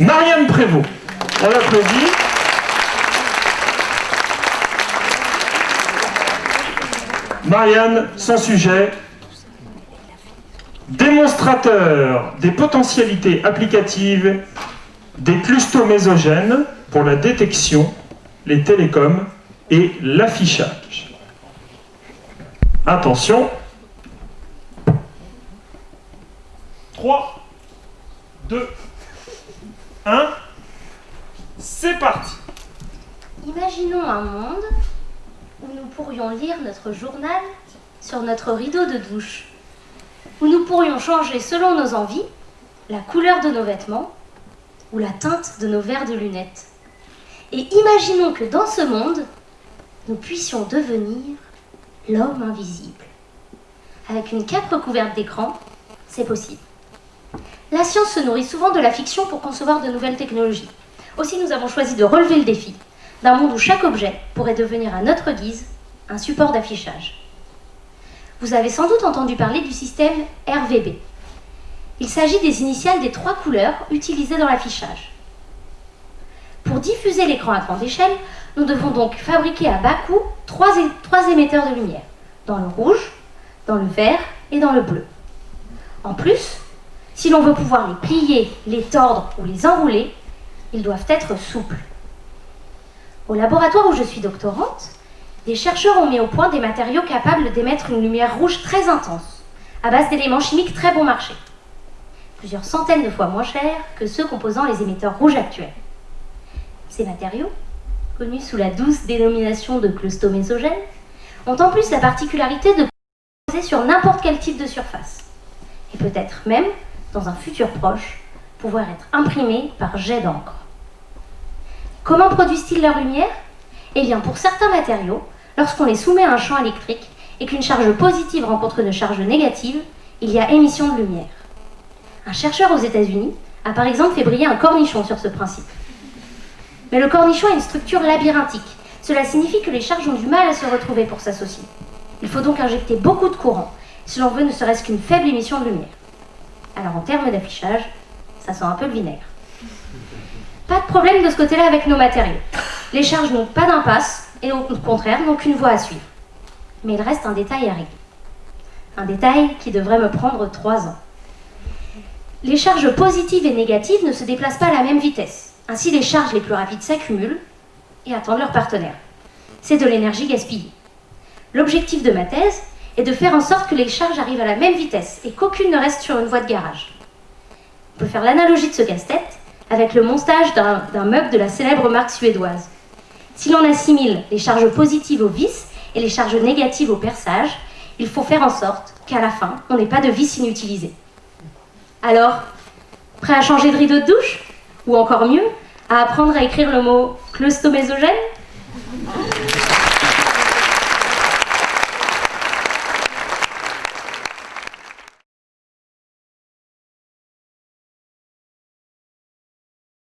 Marianne Prévost. On l'applaudit. Marianne, son sujet, démonstrateur des potentialités applicatives des clustomésogènes pour la détection, les télécoms et l'affichage. Attention. 3, 2, 1, c'est parti. Imaginons un monde où nous pourrions lire notre journal sur notre rideau de douche, où nous pourrions changer selon nos envies la couleur de nos vêtements ou la teinte de nos verres de lunettes. Et imaginons que dans ce monde, nous puissions devenir l'homme invisible. Avec une cape recouverte d'écran, c'est possible. La science se nourrit souvent de la fiction pour concevoir de nouvelles technologies. Aussi, nous avons choisi de relever le défi d'un monde où chaque objet pourrait devenir à notre guise un support d'affichage. Vous avez sans doute entendu parler du système RVB. Il s'agit des initiales des trois couleurs utilisées dans l'affichage. Pour diffuser l'écran à grande échelle, nous devons donc fabriquer à bas coût trois, trois émetteurs de lumière, dans le rouge, dans le vert et dans le bleu. En plus, si l'on veut pouvoir les plier, les tordre ou les enrouler, ils doivent être souples. Au laboratoire où je suis doctorante, des chercheurs ont mis au point des matériaux capables d'émettre une lumière rouge très intense, à base d'éléments chimiques très bon marché, plusieurs centaines de fois moins chers que ceux composant les émetteurs rouges actuels. Ces matériaux, connus sous la douce dénomination de clustomésogènes, ont en plus la particularité de poser sur n'importe quel type de surface, et peut-être même, dans un futur proche, pouvoir être imprimés par jet d'encre. Comment produisent-ils leur lumière Eh bien, pour certains matériaux, lorsqu'on les soumet à un champ électrique et qu'une charge positive rencontre une charge négative, il y a émission de lumière. Un chercheur aux États-Unis a par exemple fait briller un cornichon sur ce principe. Mais le cornichon a une structure labyrinthique. Cela signifie que les charges ont du mal à se retrouver pour s'associer. Il faut donc injecter beaucoup de courant si l'on veut ne serait-ce qu'une faible émission de lumière. Alors en termes d'affichage, ça sent un peu le vinaigre. Pas de problème de ce côté-là avec nos matériaux. Les charges n'ont pas d'impasse et au contraire n'ont qu'une voie à suivre. Mais il reste un détail à régler. Un détail qui devrait me prendre trois ans. Les charges positives et négatives ne se déplacent pas à la même vitesse. Ainsi, les charges les plus rapides s'accumulent et attendent leur partenaire. C'est de l'énergie gaspillée. L'objectif de ma thèse est de faire en sorte que les charges arrivent à la même vitesse et qu'aucune ne reste sur une voie de garage. On peut faire l'analogie de ce casse-tête avec le montage d'un meuble de la célèbre marque suédoise. Si l'on assimile les charges positives aux vis et les charges négatives au perçage, il faut faire en sorte qu'à la fin, on n'ait pas de vis inutilisées. Alors, prêt à changer de rideau de douche? Ou encore mieux, à apprendre à écrire le mot clustomésogène